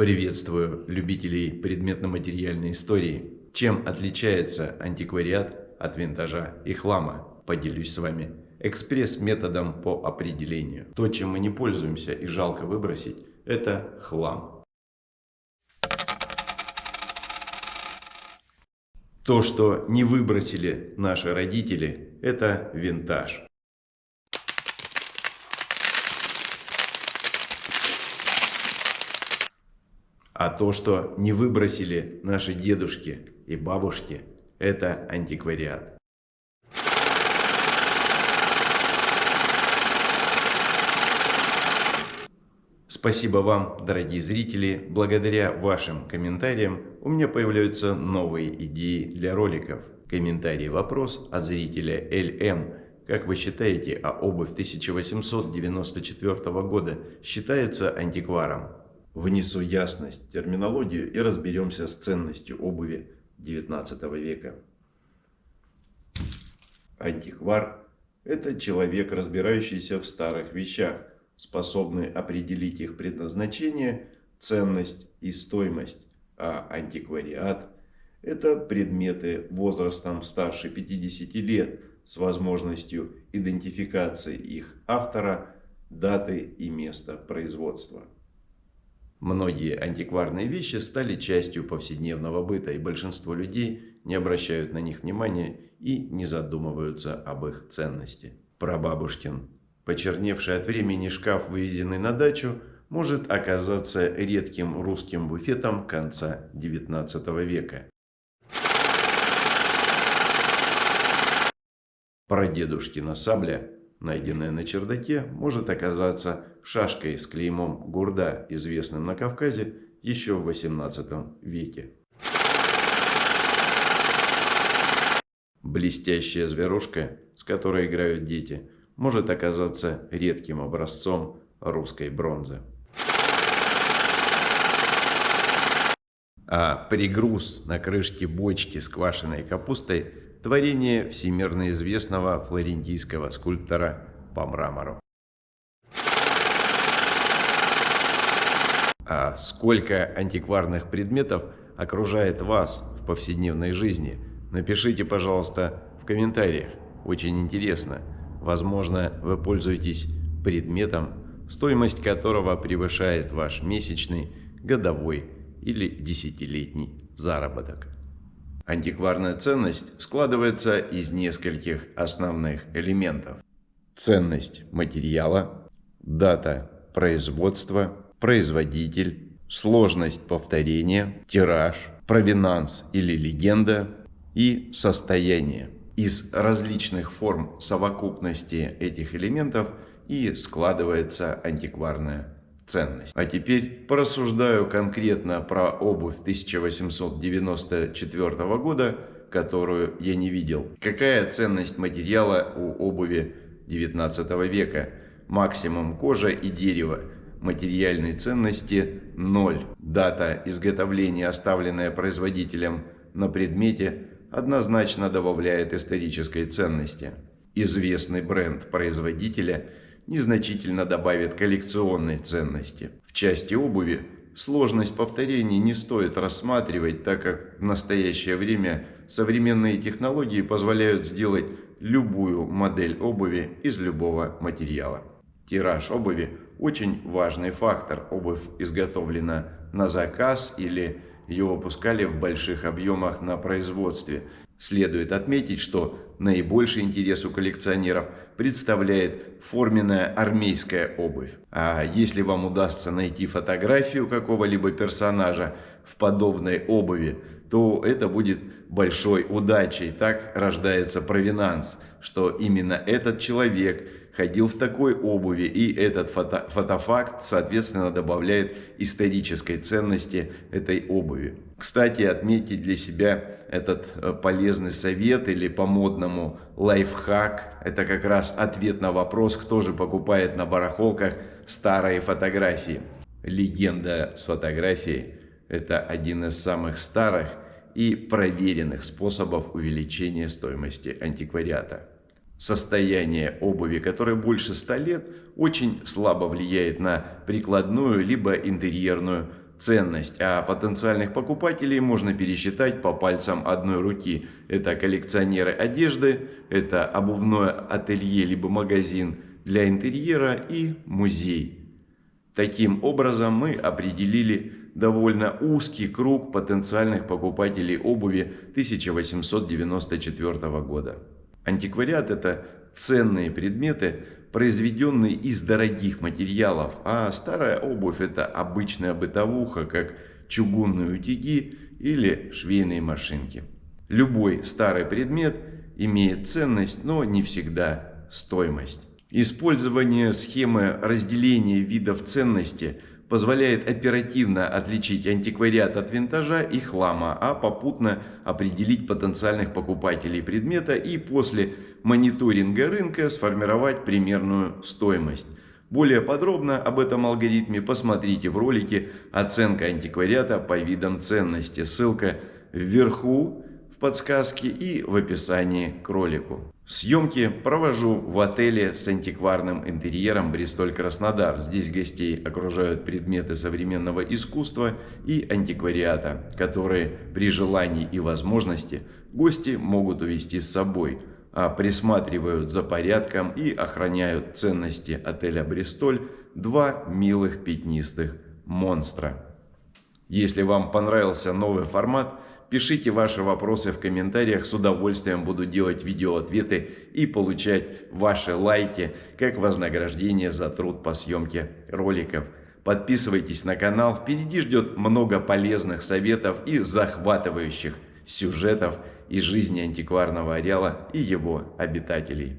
Приветствую любителей предметно-материальной истории. Чем отличается антиквариат от винтажа и хлама? Поделюсь с вами экспресс-методом по определению. То, чем мы не пользуемся и жалко выбросить, это хлам. То, что не выбросили наши родители, это винтаж. А то, что не выбросили наши дедушки и бабушки, это антиквариат. Спасибо вам, дорогие зрители. Благодаря вашим комментариям у меня появляются новые идеи для роликов. Комментарий вопрос от зрителя LM. Как вы считаете, а обувь 1894 года считается антикваром? Внесу ясность в терминологию и разберемся с ценностью обуви XIX века. Антиквар – это человек, разбирающийся в старых вещах, способный определить их предназначение, ценность и стоимость. А антиквариат – это предметы возрастом старше 50 лет с возможностью идентификации их автора, даты и места производства. Многие антикварные вещи стали частью повседневного быта, и большинство людей не обращают на них внимания и не задумываются об их ценности. Прабабушкин, почерневший от времени шкаф, выведенный на дачу, может оказаться редким русским буфетом конца XIX века. Прадедушкина сабля найденная на чердаке, может оказаться шашкой с клеймом гурда, известным на Кавказе еще в XVIII веке. Блестящая зверушка, с которой играют дети, может оказаться редким образцом русской бронзы. А пригруз на крышке бочки с квашеной капустой – творение всемирно известного флорентийского скульптора по мрамору. А сколько антикварных предметов окружает вас в повседневной жизни? Напишите, пожалуйста, в комментариях. Очень интересно. Возможно, вы пользуетесь предметом, стоимость которого превышает ваш месячный, годовой или десятилетний заработок. Антикварная ценность складывается из нескольких основных элементов. Ценность материала, дата производства, производитель, сложность повторения, тираж, провинанс или легенда и состояние. Из различных форм совокупности этих элементов и складывается антикварная ценность. А теперь порассуждаю конкретно про обувь 1894 года, которую я не видел. Какая ценность материала у обуви 19 века? Максимум кожа и дерево. Материальной ценности 0. Дата изготовления, оставленная производителем на предмете, однозначно добавляет исторической ценности. Известный бренд производителя – незначительно добавит коллекционной ценности. В части обуви сложность повторений не стоит рассматривать, так как в настоящее время современные технологии позволяют сделать любую модель обуви из любого материала. Тираж обуви – очень важный фактор. Обувь изготовлена на заказ или ее выпускали в больших объемах на производстве. Следует отметить, что наибольший интерес у коллекционеров представляет форменная армейская обувь. А если вам удастся найти фотографию какого-либо персонажа в подобной обуви, то это будет большой удачей. Так рождается провинанс, что именно этот человек – ходил в такой обуви, и этот фото, фотофакт, соответственно, добавляет исторической ценности этой обуви. Кстати, отметьте для себя этот э, полезный совет или по-модному лайфхак. Это как раз ответ на вопрос, кто же покупает на барахолках старые фотографии. Легенда с фотографией – это один из самых старых и проверенных способов увеличения стоимости антиквариата состояние обуви, которое больше 100 лет, очень слабо влияет на прикладную либо интерьерную ценность, а потенциальных покупателей можно пересчитать по пальцам одной руки. Это коллекционеры одежды, это обувное ателье либо магазин для интерьера и музей. Таким образом мы определили довольно узкий круг потенциальных покупателей обуви 1894 года. Антиквариат – это ценные предметы, произведенные из дорогих материалов, а старая обувь – это обычная бытовуха, как чугунные утюги или швейные машинки. Любой старый предмет имеет ценность, но не всегда стоимость. Использование схемы разделения видов ценности позволяет оперативно отличить антиквариат от винтажа и хлама, а попутно определить потенциальных покупателей предмета и после мониторинга рынка сформировать примерную стоимость. Более подробно об этом алгоритме посмотрите в ролике «Оценка антиквариата по видам ценности». Ссылка вверху подсказке и в описании к ролику. Съемки провожу в отеле с антикварным интерьером Бристоль-Краснодар. Здесь гостей окружают предметы современного искусства и антиквариата, которые при желании и возможности гости могут увезти с собой, а присматривают за порядком и охраняют ценности отеля Бристоль два милых пятнистых монстра. Если вам понравился новый формат – Пишите ваши вопросы в комментариях, с удовольствием буду делать видеоответы и получать ваши лайки как вознаграждение за труд по съемке роликов. Подписывайтесь на канал, впереди ждет много полезных советов и захватывающих сюжетов из жизни антикварного ареала и его обитателей.